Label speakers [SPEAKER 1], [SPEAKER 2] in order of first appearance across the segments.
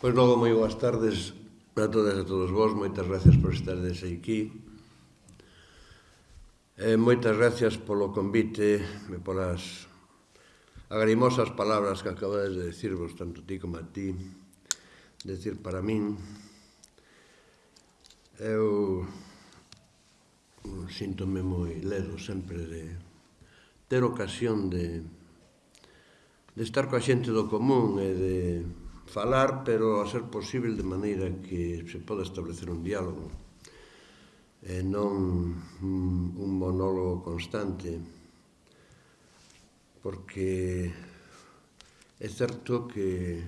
[SPEAKER 1] Pois logo moi boas tardes a todas e todos vos, moitas gracias por estardes aquí. E moitas gracias polo convite e polas agrimosas palabras que acabades de decirvos, tanto ti como a ti, decir para min. Eu síntome moi ledo sempre de ter ocasión de, de estar coa xente do común e de falar, pero a ser posible de maneira que se poda establecer un diálogo e non mm, un monólogo constante porque é certo que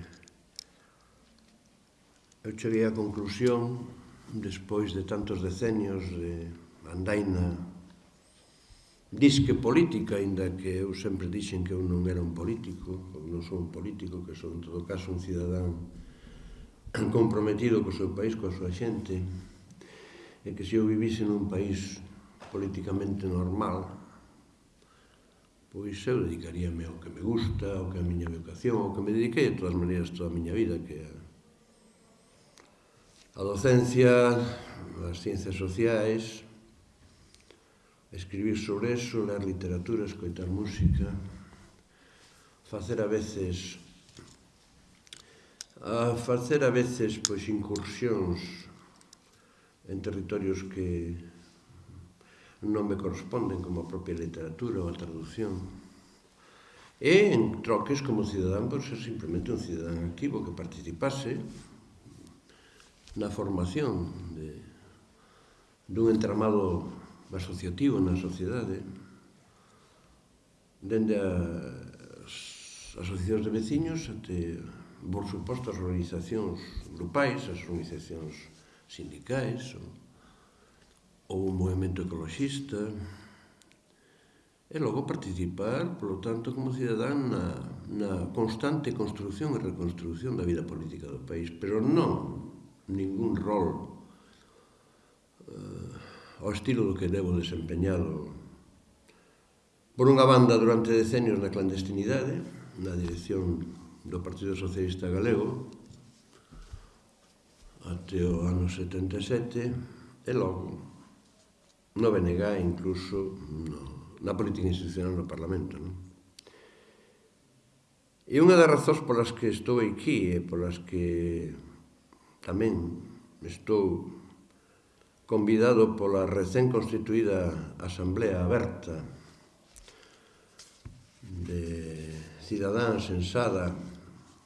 [SPEAKER 1] eu cheguei á conclusión despois de tantos decenios de andaina disque política, inda que eu sempre dixen que eu non era un político, ou non sou un político, que son en todo caso un cidadán comprometido co seu país, coa súa xente, e que se eu vivise nun país políticamente normal, pois eu dedicaríame ao que me gusta, ao que é a miña vocación, ao que me dediquei de todas maneiras toda a miña vida, que é a docencia, as ciencias sociais, escribir sobre eso, ler literatura, escoitar música, facer a veces a facer a veces pois incursións en territorios que non me corresponden como a propia literatura ou a traducción. E en troques como cidadán, por ser simplemente un cidadán activo que participase na formación de, dun entramado asociativo na sociedade dende as asociacións de veciños até, por suposto, as organizacións grupais, as organizacións sindicais ou, ou o movimento ecologista e logo participar, polo tanto, como cidadán na, na constante construción e reconstrucción da vida política do país, pero non ningún rol ao estilo do que debo desempeñado por unha banda durante decenios na clandestinidade, na dirección do Partido Socialista Galego, até o ano 77, e logo no BNG incluso no, na política institucional no Parlamento. Non? E unha das razóns polas que estou aquí e polas que tamén estou convidado pola recén constituída Asamblea Aberta de cidadáns ensada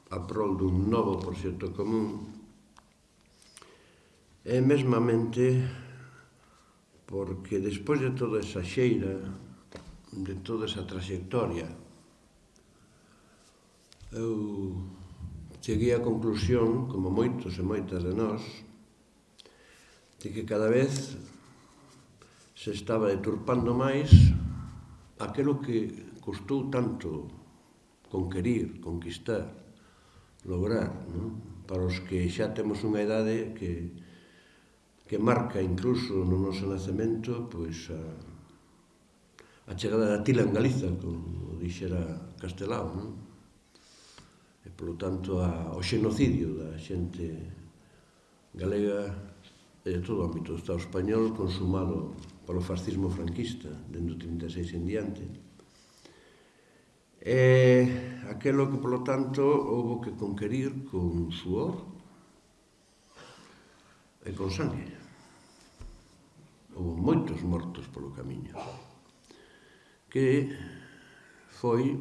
[SPEAKER 1] a prol dun novo proxecto común e mesmamente porque despois de toda esa xeira de toda esa trayectoria eu cheguei á conclusión como moitos e moitas de nós de que cada vez se estaba deturpando máis aquelo que costou tanto conquerir, conquistar, lograr, non? para os que xa temos unha idade que, que marca incluso no noso nacemento pois a, a chegada da tila en Galiza, como dixera Castelao, non? e polo tanto a, o xenocidio da xente galega en todo o ámbito do Estado español consumado polo fascismo franquista dentro do 36 en diante. E aquelo que polo tanto houve que conquerir con suor e con sangue. Houve moitos mortos polo camiño que foi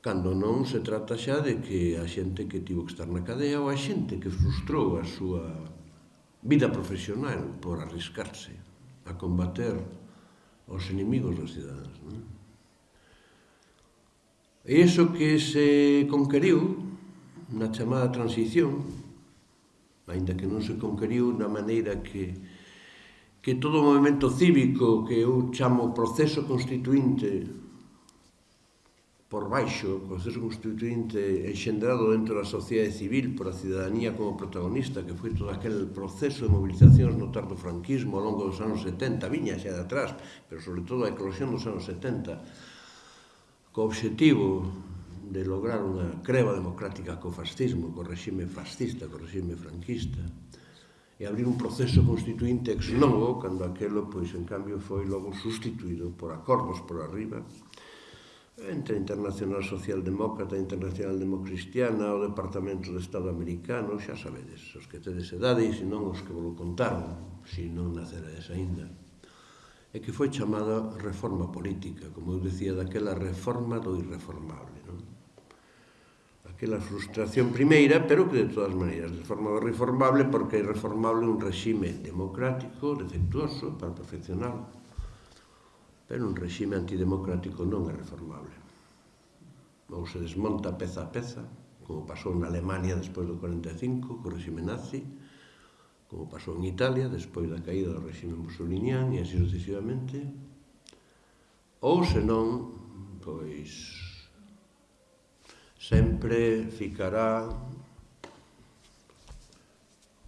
[SPEAKER 1] cando non se trata xa de que a xente que tivo que estar na cadea ou a xente que frustrou a súa vida profesional por arriscarse a combater os inimigos das cidades. Non? E iso que se conqueriu na chamada transición, ainda que non se conqueriu na maneira que que todo o movimento cívico que eu chamo proceso constituinte por baixo, o proceso constituinte enxendrado dentro da sociedade civil por a cidadanía como protagonista, que foi todo aquel proceso de movilizacións no tardo franquismo ao longo dos anos 70, viña xa de atrás, pero sobre todo a eclosión dos anos 70, co obxectivo de lograr unha creva democrática co fascismo, co regime fascista, co regime franquista, e abrir un proceso constituinte ex novo, cando aquelo, pois, en cambio, foi logo sustituído por acordos por arriba, entre a Internacional Socialdemócrata e Internacional Democristiana, o Departamento de Estado Americano, xa sabedes, os que tedes edade e senón os que vos contaron, se non naceredes aínda. E que foi chamada reforma política, como eu decía, daquela reforma do irreformable. Non? Aquela frustración primeira, pero que de todas maneiras, de forma reformable, porque é irreformable un regime democrático, defectuoso, para perfeccionarlo Pero un regime antidemocrático non é reformable. Ou se desmonta peza a peza, como pasou na Alemania despois do 45, co regime nazi, como pasou en Italia despois da caída do regime musuliniano e así sucesivamente, ou senón, pois, sempre ficará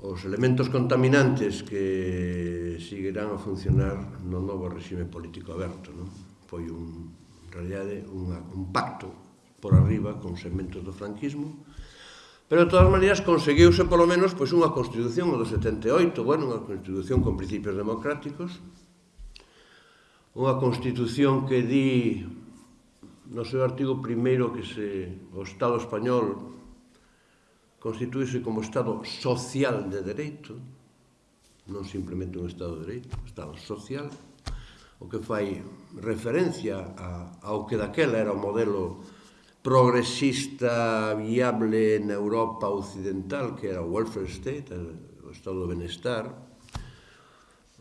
[SPEAKER 1] os elementos contaminantes que seguirán a funcionar no novo regime político aberto. Non? Foi un, en realidade unha, un pacto por arriba con segmentos do franquismo, pero de todas maneiras conseguiuse polo menos pois, unha constitución do 78, bueno, unha constitución con principios democráticos, unha constitución que di no seu artigo primeiro que se o Estado español constituíse como Estado social de dereito, non simplemente un Estado de dereito, Estado social, o que fai referencia a, ao que daquela era o modelo progresista viable na Europa occidental, que era o welfare state, o Estado do benestar,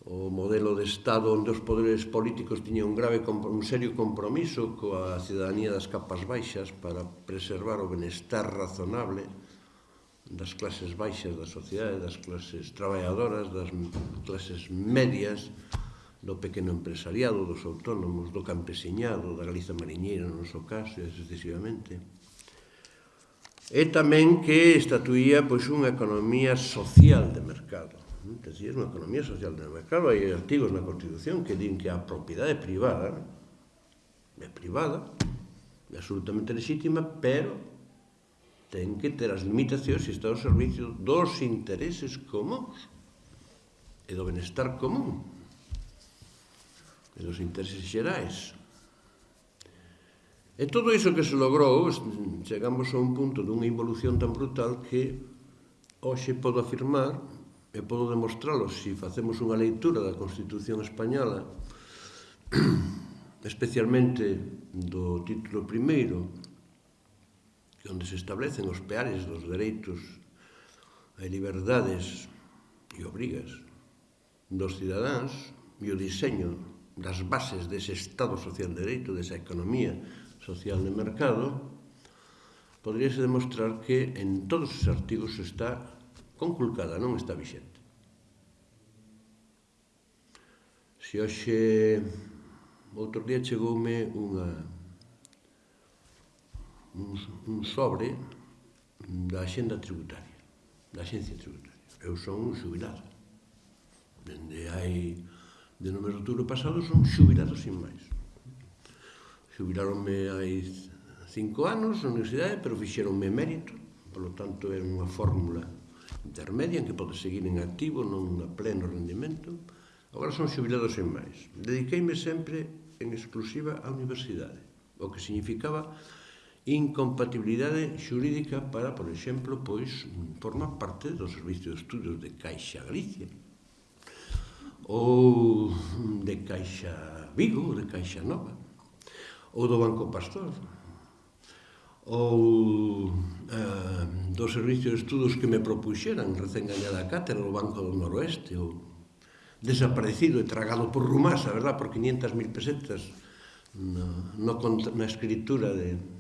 [SPEAKER 1] o modelo de Estado onde os poderes políticos tiñan un grave un serio compromiso coa cidadanía das capas baixas para preservar o benestar razonable das clases baixas da sociedade, das clases traballadoras, das clases medias, do pequeno empresariado, dos autónomos, do campesiñado, da Galiza mariñeira, no noso caso, e sucesivamente. E tamén que estatuía pois, unha economía social de mercado. É unha economía social de mercado. Hai artigos na Constitución que din que a propiedade privada é privada, é absolutamente legítima, pero ten que ter as limitacións e está ao servicio dos intereses comuns e do benestar común e dos intereses xerais. E todo iso que se logrou, chegamos a un punto dunha involución tan brutal que hoxe podo afirmar e podo demostralo se facemos unha leitura da Constitución Española especialmente do título primeiro onde se establecen os peares dos dereitos e liberdades e obrigas dos cidadáns e o diseño das bases dese Estado Social de Dereito, desa economía social de mercado, poderíase demostrar que en todos os artigos está conculcada, non está vixente. Se hoxe outro día chegoume unha sobre da Xenda Tributaria, da Xencia Tributaria. Eu son un xubilado. Dende hai de nomenclatura pasado son xubilado sin máis. Xubilaronme hai cinco anos na universidade, pero fixeronme mérito, polo tanto é unha fórmula intermedia en que pode seguir en activo, non a pleno rendimento. Agora son xubilado sin máis. Dediqueime sempre en exclusiva á universidade, o que significaba incompatibilidade xurídica para, por exemplo, pois formar parte do Servicio de Estudios de Caixa Galicia ou de Caixa Vigo, de Caixa Nova ou do Banco Pastor ou eh, do Servicio de Estudos que me propuxeran recén gañada a cátedra do Banco do Noroeste ou desaparecido e tragado por Rumasa, a verdad, por 500.000 pesetas no, no, na escritura de,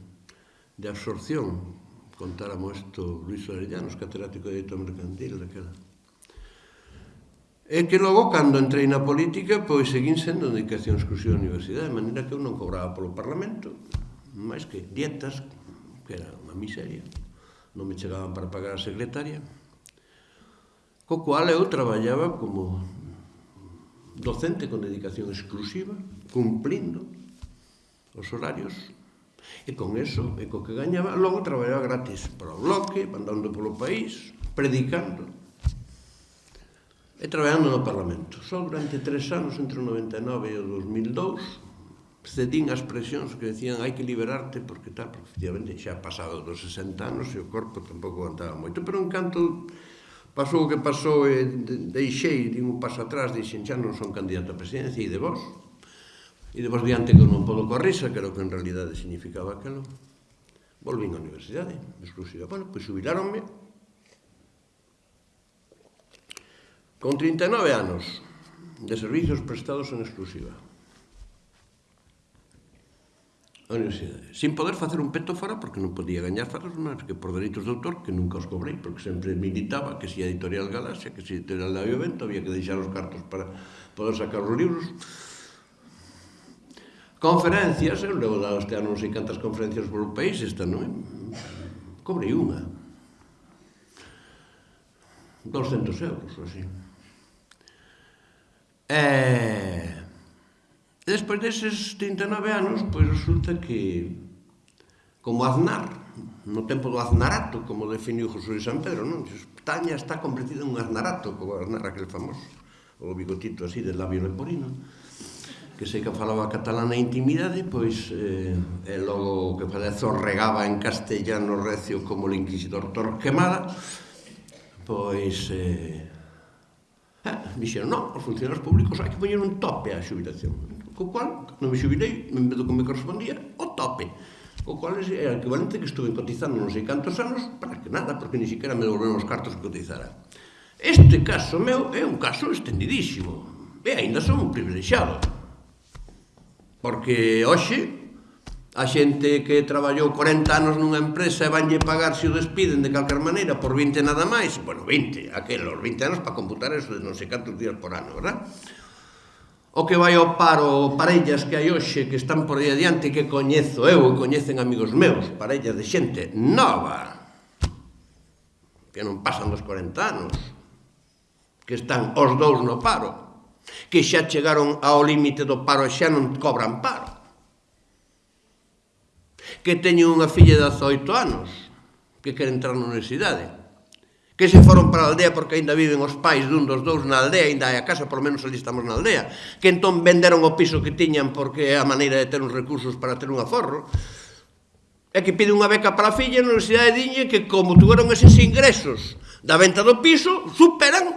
[SPEAKER 1] de absorción contáramos isto Luis Orellanos, catedrático de Dereito Mercantil daquela. E que logo, cando entrei na política, pois seguín sendo dedicación exclusiva da universidade, de maneira que eu non cobraba polo Parlamento, máis que dietas, que era unha miseria, non me chegaban para pagar a secretaria, co cual eu traballaba como docente con dedicación exclusiva, cumplindo os horarios E con eso, e co que gañaba, logo traballaba gratis para o bloque, andando polo país, predicando. E traballando no Parlamento. Só durante tres anos, entre o 99 e o 2002, cedín as presións que decían hai que liberarte porque tal, porque efectivamente xa pasado dos 60 anos e o corpo tampouco aguantaba moito, pero en canto pasou o que pasou eh, e deixei, din un paso atrás, dixen xa non son candidato a presidencia e de vos, E depois diante que non podo coa risa, que era o que en realidade significaba aquilo, volvín á universidade, exclusiva. Bueno, pois jubilaronme con 39 anos de servicios prestados en exclusiva. A universidade. Sin poder facer un peto fora, porque non podía gañar faros máis que por dereitos de autor, que nunca os cobrei, porque sempre militaba que se si a editorial Galaxia, que se si a editorial da Vento, había que deixar os cartos para poder sacar os libros. Conferencias, eu levo da este ano non sei cantas conferencias polo país, esta non é? Cobrei unha. 200 euros, así. E... Despois deses 39 anos, pois resulta que como Aznar, no tempo do Aznarato, como definiu José San Pedro, non? Taña está convertida en un Aznarato, como Aznar aquel famoso, o bigotito así de labio leporino que sei que falaba catalán na intimidade, pois eh, e logo que Parezo regaba en castellano recio como o inquisidor Torquemada, pois eh, eh, dixeron, non, os funcionarios públicos hai que poñer un tope á xubilación. Co cual, non me xubilei, en vez do que me correspondía, o tope. O cual é o equivalente que estuve cotizando non sei cantos anos, para que nada, porque ni siquiera me devolveron os cartos que cotizara. Este caso meu é un caso extendidísimo. E ainda son un privilexiado Porque hoxe a xente que traballou 40 anos nunha empresa e vanlle pagar se o despiden de calquer maneira por 20 nada máis, bueno, 20, aquelos 20 anos para computar eso de non sei cantos días por ano, verdad? O que vai ao paro parellas que hai hoxe que están por aí adiante que coñezo eu e coñecen amigos meus, parellas de xente nova que non pasan dos 40 anos que están os dous no paro que xa chegaron ao límite do paro e xa non cobran paro. Que teñen unha filla de 18 anos que quere entrar na universidade. Que se foron para a aldea porque aínda viven os pais dun dos dous na aldea, aínda hai a casa, por menos ali estamos na aldea. Que entón venderon o piso que tiñan porque é a maneira de ter uns recursos para ter un aforro. É que pide unha beca para a filla na universidade diñe que como tuveron eses ingresos da venta do piso, superan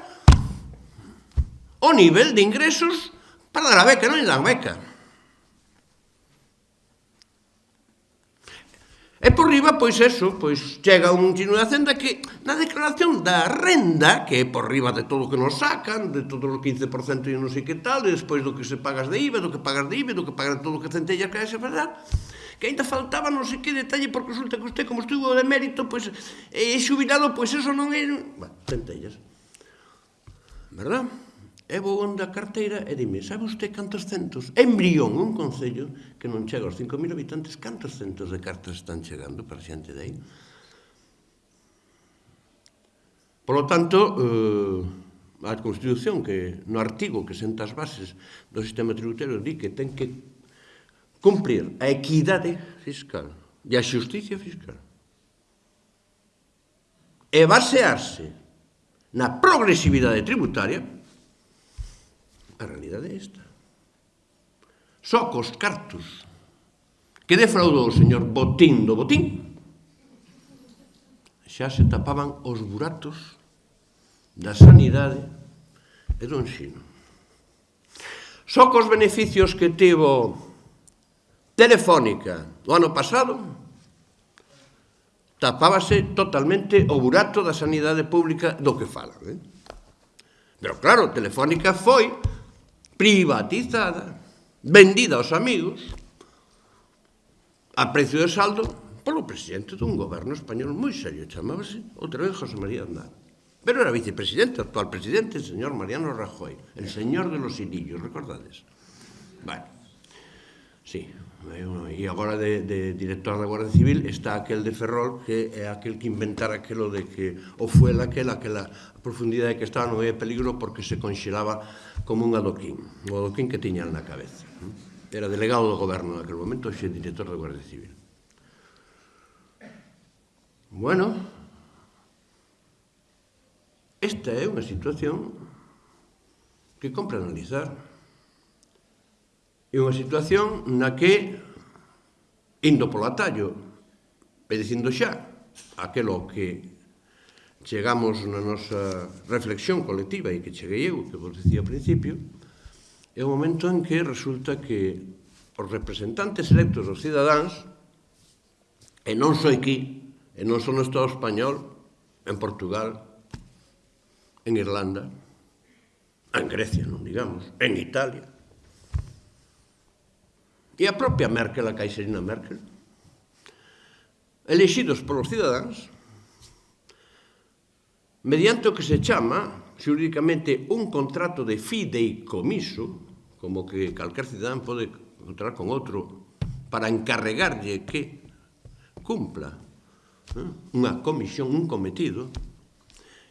[SPEAKER 1] o nivel de ingresos para dar a beca, non lle dan beca. E por riba, pois eso, pois chega un chino de Hacenda que na declaración da renda, que é por riba de todo o que nos sacan, de todo o 15% e non sei que tal, e despois do que se pagas de IVA, do que pagas de IVA, do que pagas de todo o que centellas que é se fazer, que ainda faltaba non sei que detalle, porque resulta que usted, como estuvo de mérito, pois, eh, é xubilado, pois eso non é... Bueno, centellas. Verdad? E vou onda a carteira e dime, sabe usted cantos centos? Embrión, un concello que non chega aos 5.000 habitantes, cantos centos de cartas están chegando para xente de aí? Por lo tanto, eh, a Constitución, que no artigo que senta as bases do sistema tributario, di que ten que cumplir a equidade fiscal e a xusticia fiscal. E basearse na progresividade tributaria, A realidade é esta. Só cos cartos que defraudou o señor Botín do Botín xa se tapaban os buratos da sanidade e do ensino. Só cos beneficios que tivo Telefónica o ano pasado tapábase totalmente o burato da sanidade pública do que falan. Eh? Pero claro, Telefónica foi privatizada, vendida aos amigos, a precio de saldo, polo presidente dun goberno español moi serio, chamábase outra vez José María Aznar. Pero era vicepresidente, actual presidente, el señor Mariano Rajoy, el señor de los hilillos, recordades? Bueno, sí, Eh, e agora de, de director da Guardia Civil está aquel de Ferrol que é aquel que inventara aquelo de que o fuela aquela, aquela profundidade que estaba no é peligro porque se conxelaba como un adoquín, o adoquín que tiñan na cabeza. Era delegado do goberno naquele momento, xe director da Guardia Civil. Bueno, esta é unha situación que compra analizar. É unha situación na que, indo polo atallo, e dicindo xa, aquelo que chegamos na nosa reflexión colectiva e que cheguei eu, que vos dicía ao principio, é o momento en que resulta que os representantes electos dos cidadáns, e non só aquí, e non só no Estado español, en Portugal, en Irlanda, en Grecia, non digamos, en Italia, E a propia Merkel, a caixerina Merkel, elexidos polos cidadáns, mediante o que se chama xurídicamente un contrato de fideicomiso, como que calquer cidadán pode contratar con outro para encarregarlle que cumpla eh? unha comisión, un cometido,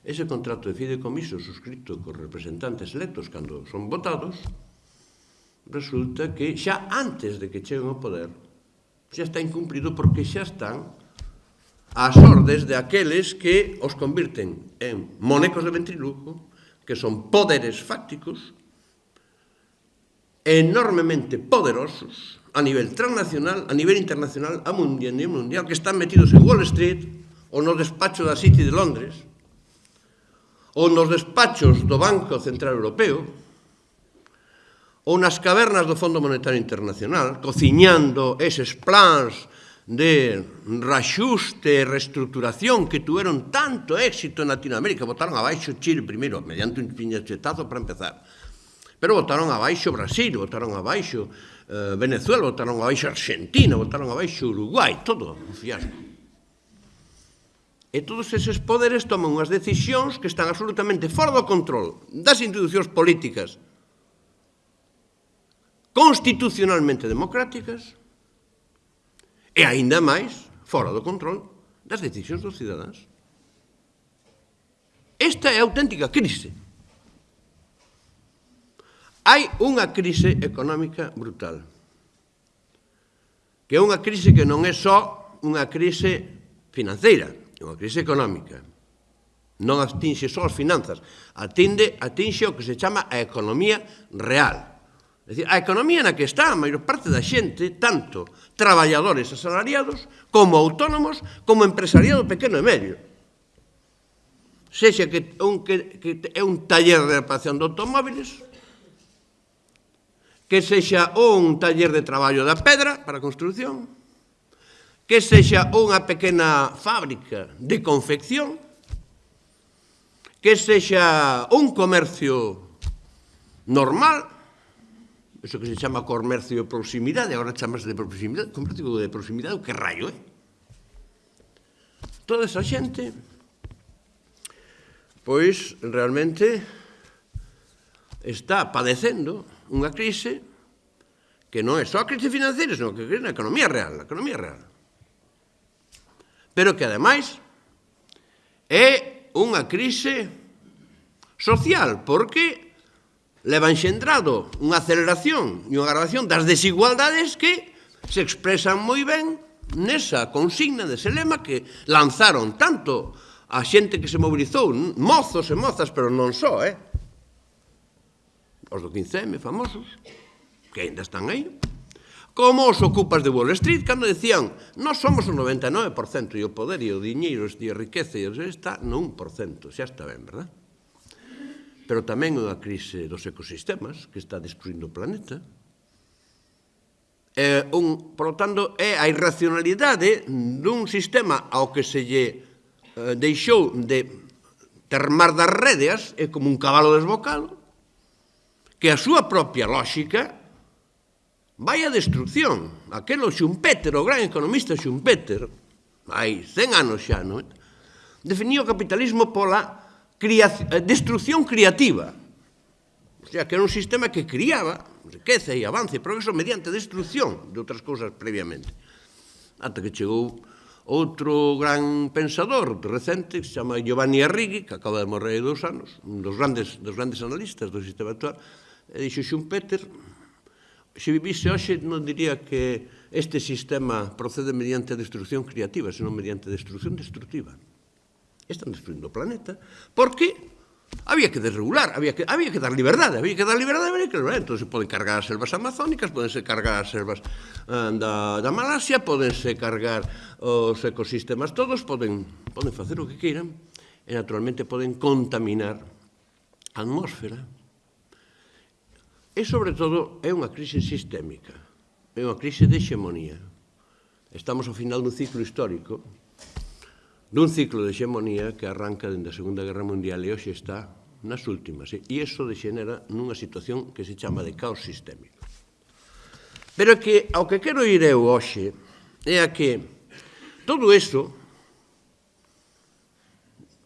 [SPEAKER 1] ese contrato de fideicomiso suscrito cos representantes electos cando son votados, resulta que xa antes de que cheguen ao poder xa está incumplido porque xa están ás ordes de aqueles que os convirten en monecos de ventrilujo, que son poderes fácticos enormemente poderosos a nivel transnacional, a nivel internacional, a mundial, a mundial que están metidos en Wall Street ou no despacho da City de Londres ou nos despachos do Banco Central Europeo ou nas cavernas do Fondo Monetario Internacional, cociñando eses plans de raxuste e reestructuración que tuveron tanto éxito en Latinoamérica. Botaron abaixo Chile primeiro, mediante un piñachetazo para empezar. Pero botaron abaixo Brasil, botaron abaixo eh, Venezuela, botaron abaixo Argentina, botaron abaixo Uruguai, todo un fiasco. E todos eses poderes toman unhas decisións que están absolutamente fora do control das institucións políticas, constitucionalmente democráticas e aínda máis fora do control das decisións dos cidadáns. Esta é a auténtica crise. Hai unha crise económica brutal. Que é unha crise que non é só unha crise financeira, é unha crise económica. Non atinxe só as finanzas, atinde, atinxe o que se chama a economía real dicir, a economía na que está a maior parte da xente, tanto traballadores asalariados, como autónomos, como empresariado pequeno e medio. Sexa que, un, que, que é un taller de reparación de automóviles, que sexa un taller de traballo da pedra para a construcción, que sexa unha pequena fábrica de confección, que sexa un comercio normal eso que se chama comercio de proximidade, agora chamas de proximidade, comercio de proximidade, o que raio, eh? Toda esa xente, pois, realmente, está padecendo unha crise que non é só crise financiera, senón que é na economía real, na economía real. Pero que, ademais, é unha crise social, porque leva enxendrado unha aceleración e unha agravación das desigualdades que se expresan moi ben nesa consigna de lema que lanzaron tanto a xente que se mobilizou, mozos e mozas, pero non só, eh? Os do 15M famosos, que ainda están aí, como os ocupas de Wall Street, cando decían, non somos o 99% e o poder e o diñeiro e a riqueza e está no 1%, xa está ben, verdad? pero tamén a crise dos ecosistemas que está destruindo o planeta. É un, por lo tanto, é a irracionalidade dun sistema ao que se lle eh, deixou de termar das redes, é como un cabalo desbocado, que a súa propia lógica vai a destrucción. Aquelo Schumpeter, o gran economista Schumpeter, hai 100 anos xa, non? definiu o capitalismo pola creación, eh, destrucción creativa. O sea, que era un sistema que criaba riqueza e avance e progreso mediante destrucción de outras cousas previamente. Ata que chegou outro gran pensador recente que se chama Giovanni Arrighi, que acaba de morrer hai dous anos, un dos grandes, dos grandes analistas do sistema actual, e dixo Schumpeter, se vivise hoxe non diría que este sistema procede mediante destrucción creativa, senón mediante destrucción destructiva están destruindo o planeta, porque había que desregular, había que, había que dar liberdade, había que dar liberdade, había que liberdade. Entón, se poden cargar as selvas amazónicas, podense cargar as selvas uh, da, da Malasia, podense cargar os ecosistemas todos, poden, poden facer o que queiran, e naturalmente poden contaminar a atmósfera. E, sobre todo, é unha crise sistémica, é unha crise de hexemonía. Estamos ao final dun ciclo histórico, dun ciclo de hexemonía que arranca dende a Segunda Guerra Mundial e hoxe está nas últimas. E iso degenera nunha situación que se chama de caos sistémico. Pero que ao que quero ir eu hoxe é a que todo iso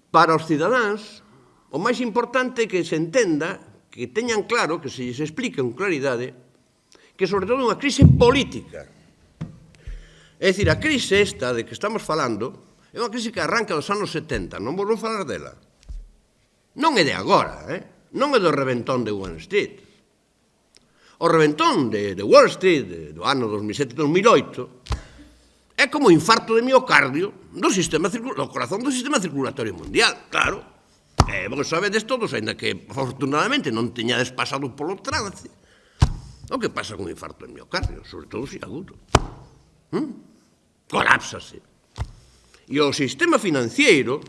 [SPEAKER 1] para os cidadáns o máis importante é que se entenda que teñan claro, que se lles explique con claridade que sobre todo é unha crise política. É dicir, a crise esta de que estamos falando É unha crise que arranca dos anos 70, non vou falar dela. Non é de agora, eh? non é do reventón de Wall Street. O reventón de, de Wall Street do ano 2007-2008 é como o infarto de miocardio do, sistema, do corazón do sistema circulatorio mundial, claro. Eh, vos sabedes todos, ainda que afortunadamente non teñades pasado polo trance, o que pasa con infarto de miocardio, sobre todo se agudo. ¿Mm? Colapsase. E o sistema financiero,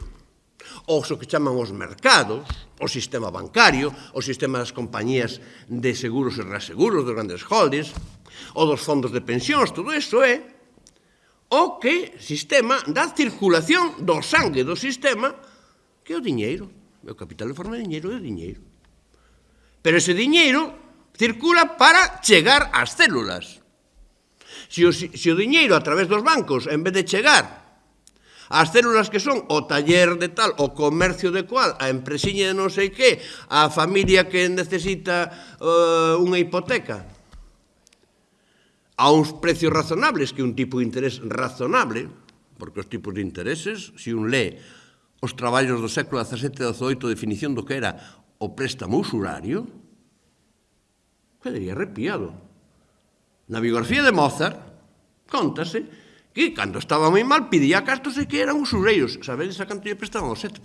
[SPEAKER 1] ou o que chaman os mercados, o sistema bancario, o sistema das compañías de seguros e reaseguros, dos grandes holdings, o dos fondos de pensións, todo iso é o que sistema da circulación do sangue do sistema que é o diñeiro. O capital de forma de diñeiro é o diñeiro. Pero ese diñeiro circula para chegar ás células. Se o, se o diñeiro a través dos bancos, en vez de chegar As células que son o taller de tal, o comercio de cual, a empresiña de non sei que, a familia que necesita uh, unha hipoteca, a uns precios razonables, que un tipo de interés razonable, porque os tipos de intereses, se un lee os traballos do século XVII e XVIII, definición do que era o préstamo usurario, quedaría arrepiado. Na biografía de Mozart, contase que cando estaba moi mal pidía castos e que eran usureiros. Sabedes a canto lle prestaban o 7%.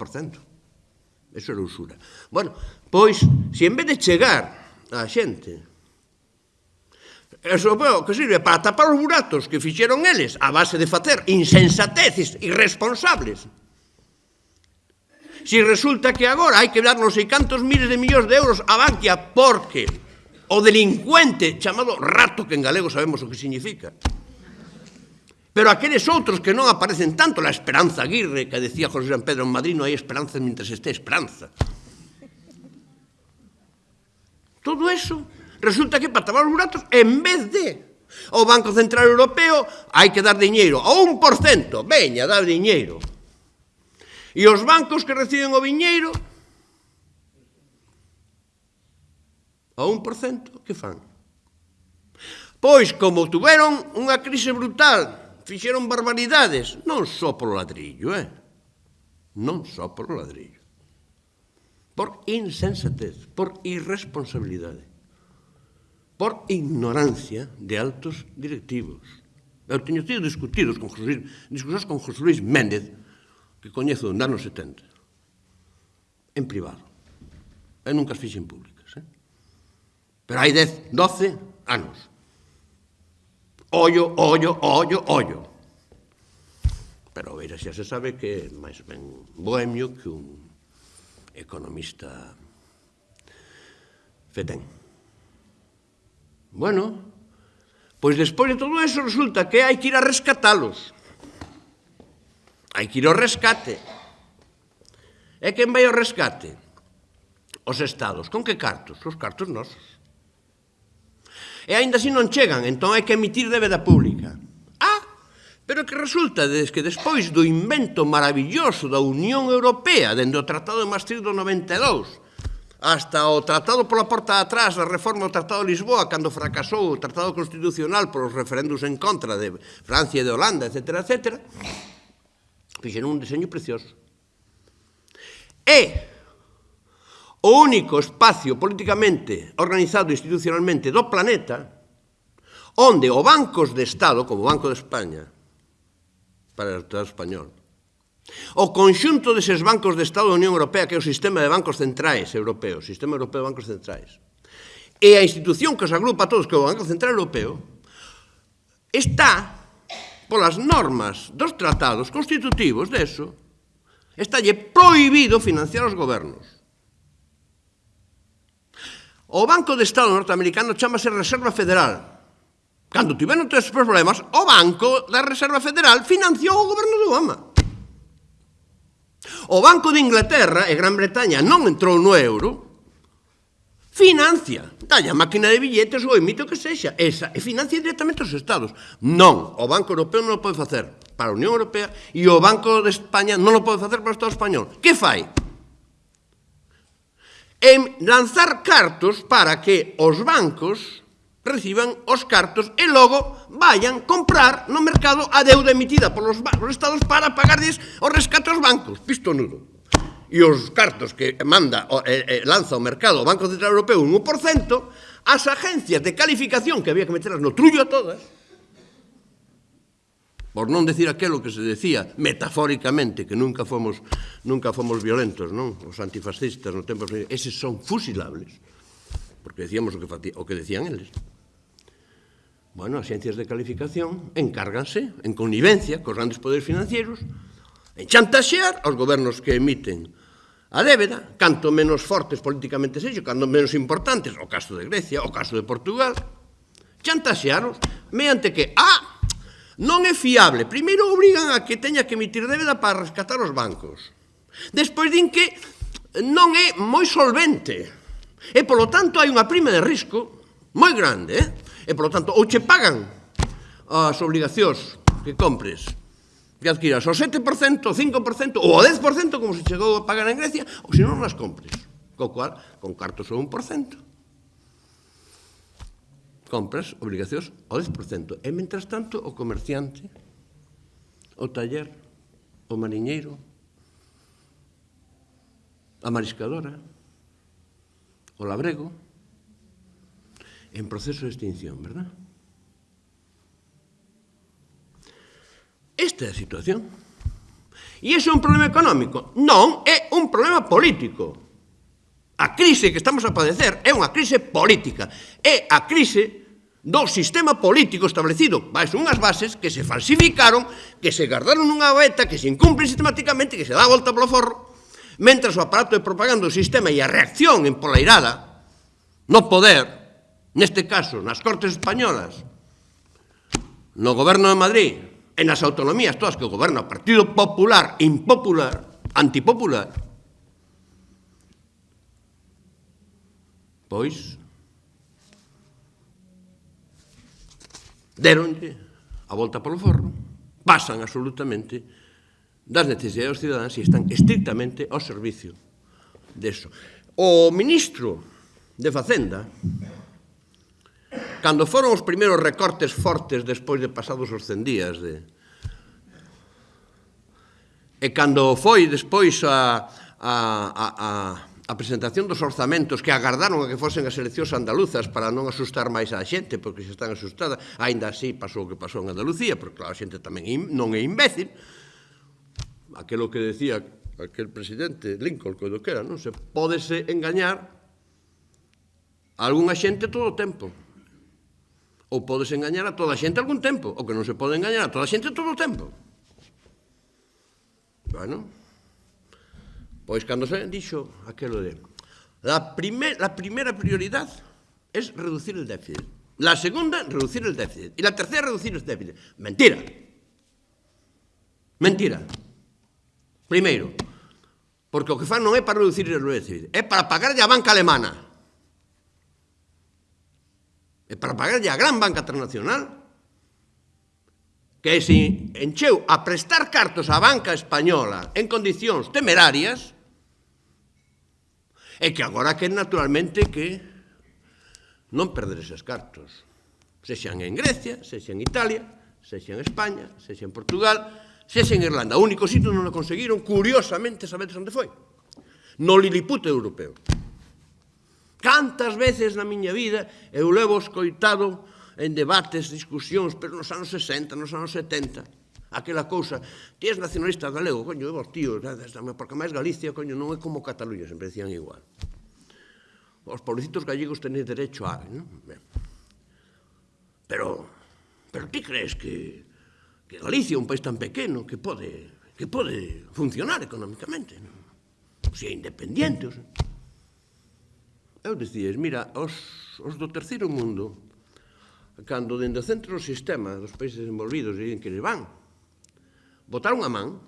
[SPEAKER 1] Eso era usura. Bueno, pois, se en vez de chegar a xente, eso veo que sirve para tapar os buratos que fixeron eles a base de facer insensateces irresponsables, Si resulta que agora hai que dar non sei cantos miles de millóns de euros a Bankia porque o delincuente chamado rato que en galego sabemos o que significa, Pero aqueles outros que non aparecen tanto, la Esperanza Aguirre, que decía José San Pedro en Madrid, non hai esperanza mentres este esperanza. Todo eso, resulta que para tapar os buratos, en vez de o Banco Central Europeo, hai que dar diñeiro, o 1%, veña, dar diñeiro. E os bancos que reciben o viñeiro, o 1%, que fan? Pois, como tuveron unha crise brutal fixeron barbaridades, non só polo ladrillo, eh? Non só polo ladrillo. Por insensatez, por irresponsabilidade, por ignorancia de altos directivos. Eu teño tido discutidos con José, discusións con José Luis Méndez, que coñezo dos anos 70, en privado. E nunca as fixen públicas. Eh? Pero hai 10, 12 anos ollo, ollo, ollo, ollo. Pero veira, xa se sabe que é máis ben bohemio que un economista fetén. Bueno, pois despois de todo eso resulta que hai que ir a rescatalos. Hai que ir ao rescate. E quen vai ao rescate? Os estados. Con que cartos? Os cartos nosos e aínda así non chegan, entón hai que emitir débeda pública. Ah, pero que resulta des que despois do invento maravilloso da Unión Europea dende o Tratado de Maastricht do 92, hasta o tratado pola porta de atrás da reforma do Tratado de Lisboa cando fracasou o Tratado Constitucional polos referendos en contra de Francia e de Holanda, etc. etc. fixeron un deseño precioso. E o único espacio políticamente organizado institucionalmente do planeta onde o bancos de Estado, como o Banco de España, para o Estado español, o conxunto deses bancos de Estado da Unión Europea, que é o sistema de bancos centrais europeos, sistema europeo de bancos centrais, e a institución que os agrupa a todos, que é o Banco Central Europeo, está, polas normas dos tratados constitutivos deso, estalle prohibido financiar os gobernos. O Banco de Estado norteamericano chamase Reserva Federal. Cando tiveron tres problemas, o Banco da Reserva Federal financiou o goberno de Obama. O Banco de Inglaterra e Gran Bretaña non entrou no euro, financia, dalle a máquina de billetes ou emite o que sexa, esa, e financia directamente os estados. Non, o Banco Europeo non o pode facer para a Unión Europea e o Banco de España non o pode facer para o Estado Español. Que fai? en lanzar cartos para que os bancos reciban os cartos e logo vayan comprar no mercado a deuda emitida polos, polos estados para pagarles o rescate aos bancos, pisto nudo. E os cartos que manda, eh, eh, lanza o mercado o Banco Central Europeo un 1%, as agencias de calificación, que había que meterlas no trullo a todas, por non decir aquelo que se decía metafóricamente que nunca fomos nunca fomos violentos, non? Os antifascistas no tempo eses son fusilables. Porque decíamos o que o que decían eles. Bueno, as ciencias de calificación encárganse en connivencia cos grandes poderes financieros en chantaxear aos gobernos que emiten a débeda, canto menos fortes políticamente sexo, canto menos importantes, o caso de Grecia, o caso de Portugal, chantaxearos mediante que, ah, non é fiable. Primeiro obrigan a que teña que emitir débeda para rescatar os bancos. Despois din que non é moi solvente. E, polo tanto, hai unha prima de risco moi grande. Eh? E, polo tanto, ou che pagan as obligacións que compres que adquiras o 7%, o 5% ou o 10% como se chegou a pagar en Grecia ou se non as compres co cual, con cartos ou 1% compras obligacións ao 10%. E, mentras tanto, o comerciante, o taller, o mariñeiro, a mariscadora, o labrego, en proceso de extinción, verdad? Esta é a situación. E iso é un problema económico? Non, é un problema político. A crise que estamos a padecer é unha crise política. É a crise do sistema político establecido baixo unhas bases que se falsificaron, que se guardaron nunha beta, que se incumplen sistemáticamente, que se dá a volta polo forro, mentras o aparato de propaganda do sistema e a reacción en polairada no poder, neste caso nas Cortes Españolas, no Goberno de Madrid e nas autonomías todas que goberna o Partido Popular, impopular, antipopular, pois deronlle a volta polo forno, pasan absolutamente das necesidades dos cidadanes e están estrictamente ao servicio deso. O ministro de Facenda, cando foron os primeiros recortes fortes despois de pasados os 100 días de, e cando foi despois a, a, a, a a presentación dos orzamentos que agardaron a que fosen as eleccións andaluzas para non asustar máis a xente, porque se están asustada, aínda así pasou o que pasou en Andalucía, porque claro, a xente tamén non é imbécil, aquelo que decía aquel presidente Lincoln, coido que era, non se pódese engañar a algunha xente todo o tempo. Ou podes engañar a toda a xente algún tempo, o que non se pode engañar a toda a xente todo o tempo. Bueno, Pois cando se dixo aquelo de la, primer, la primera prioridad es reducir el déficit. La segunda, reducir el déficit. Y la tercera, reducir el déficit. Mentira. Mentira. Primeiro, porque o que fan non é para reducir o déficit, é para pagar a banca alemana. É para pagarlle a gran banca internacional que se encheu a prestar cartos á banca española en condicións temerarias E que agora que naturalmente que non perder eses cartos. Sexan en Grecia, sexan en Italia, sexan en España, sexan en Portugal, sexan en Irlanda. O único sitio non o conseguiron, curiosamente, sabedes onde foi? No Liliput europeo. Cantas veces na miña vida eu levo escoitado en debates, discusións, pero nos anos 60, nos anos 70, aquela cousa, ti és nacionalista galego, coño, vos tío, porque máis Galicia, coño, non é como Cataluña, sempre decían igual. Os pobrecitos gallegos tenéis derecho a... Non? Pero, pero ti crees que, que Galicia é un país tan pequeno que pode, que pode funcionar económicamente, non? Se é independiente, o sea. Eu decías, mira, os, os do terceiro mundo, cando dende o centro do sistema dos países envolvidos e en que les van, votaron a man?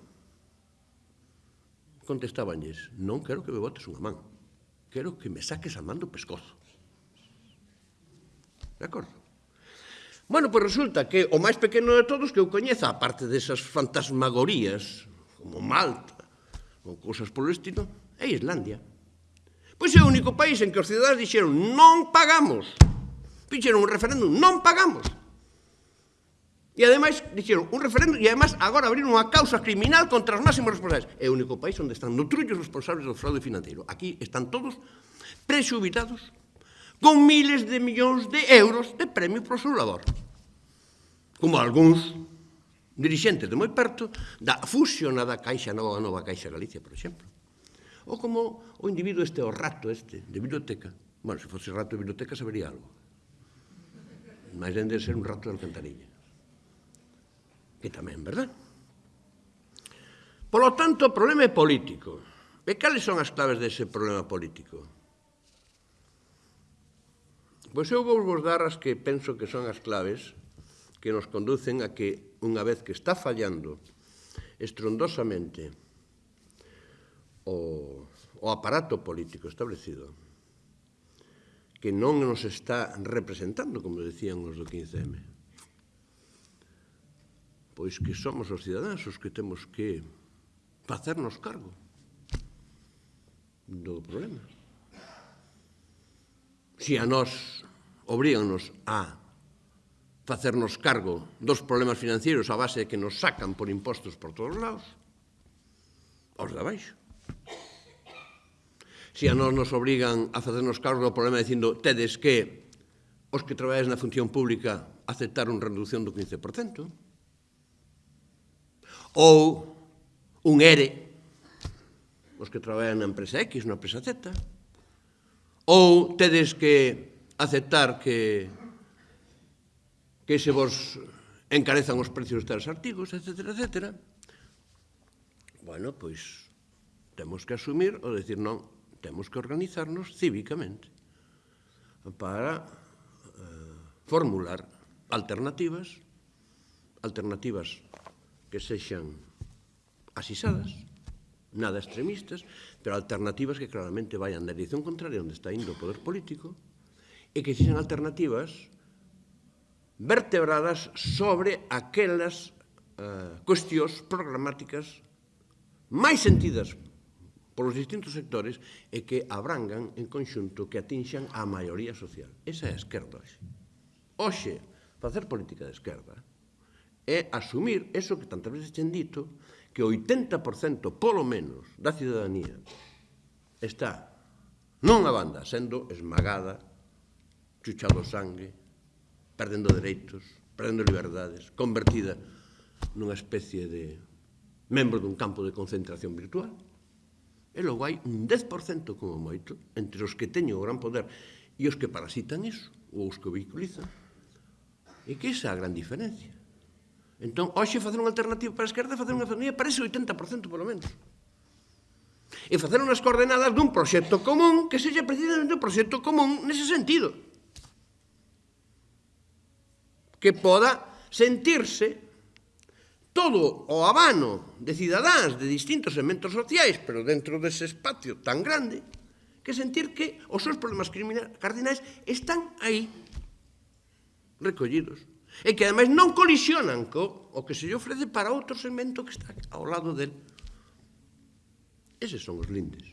[SPEAKER 1] Contestabanlles, non quero que me votes unha man, quero que me saques a man do pescozo. De acordo? Bueno, pois resulta que o máis pequeno de todos que eu coñeza, aparte desas fantasmagorías, como Malta, ou cousas polo estilo, é Islandia. Pois é o único país en que os cidadãos dixeron non pagamos. Fixeron un referéndum, non pagamos. E ademais, dixeron, un referéndum e ademais agora abrir unha causa criminal contra os máximos responsables. É o único país onde están no trullo os responsables do fraude financeiro. Aquí están todos presubitados con miles de millóns de euros de premio pro seu labor. Como algúns dirixentes de moi perto da fusionada Caixa Nova Nova Caixa Galicia, por exemplo. Ou como o individuo este, o rato este, de biblioteca. Bueno, se fose rato de biblioteca sabería algo. Mas dende ser un rato de alcantarilla que tamén, verdad? Polo tanto, o problema é político. E cales son as claves dese problema político? Pois eu vou vos dar as que penso que son as claves que nos conducen a que, unha vez que está fallando estrondosamente o, o aparato político establecido, que non nos está representando, como decían os do 15M, pois que somos os cidadáns os que temos que facernos cargo do problema. Si a nós obriganos a facernos cargo dos problemas financieros a base de que nos sacan por impostos por todos lados, aos de abaixo. Se a nós nos obrigan a facernos cargo do problema dicindo tedes que os que traballáis na función pública aceptaron reducción do 15%, ou un ERE, os que traballan na empresa X, na empresa Z, ou tedes que aceptar que que se vos encarezan os precios dos artigos, etc, etc. Bueno, pois temos que asumir ou decir non, temos que organizarnos cívicamente para eh, formular alternativas, alternativas que sexan asisadas, nada extremistas, pero alternativas que claramente vayan na dirección contraria onde está indo o poder político, e que sexan alternativas vertebradas sobre aquelas eh, cuestións programáticas máis sentidas polos distintos sectores e que abrangan en conxunto que atinxan a maioría social. Esa é a esquerda hoxe. Hoxe, facer política de esquerda é asumir eso que tantas veces chen dito, que o 80% polo menos da ciudadanía está non a banda sendo esmagada, chuchado sangue, perdendo dereitos, perdendo liberdades, convertida nunha especie de membro dun campo de concentración virtual. E logo hai un 10% como moito entre os que teñen o gran poder e os que parasitan iso, ou os que o vehiculizan. E que esa é a gran diferencia. Entón, hoxe facer unha alternativa para a esquerda facer unha alternativa para ese 80% polo menos. E facer unhas coordenadas dun proxecto común que seja precisamente un proxecto común nese sentido. Que poda sentirse todo o habano de cidadáns de distintos segmentos sociais, pero dentro dese espacio tan grande, que sentir que os seus problemas cardinais están aí, recollidos e que ademais non colisionan co o que se lle ofrece para outro segmento que está ao lado del. Eses son os lindes.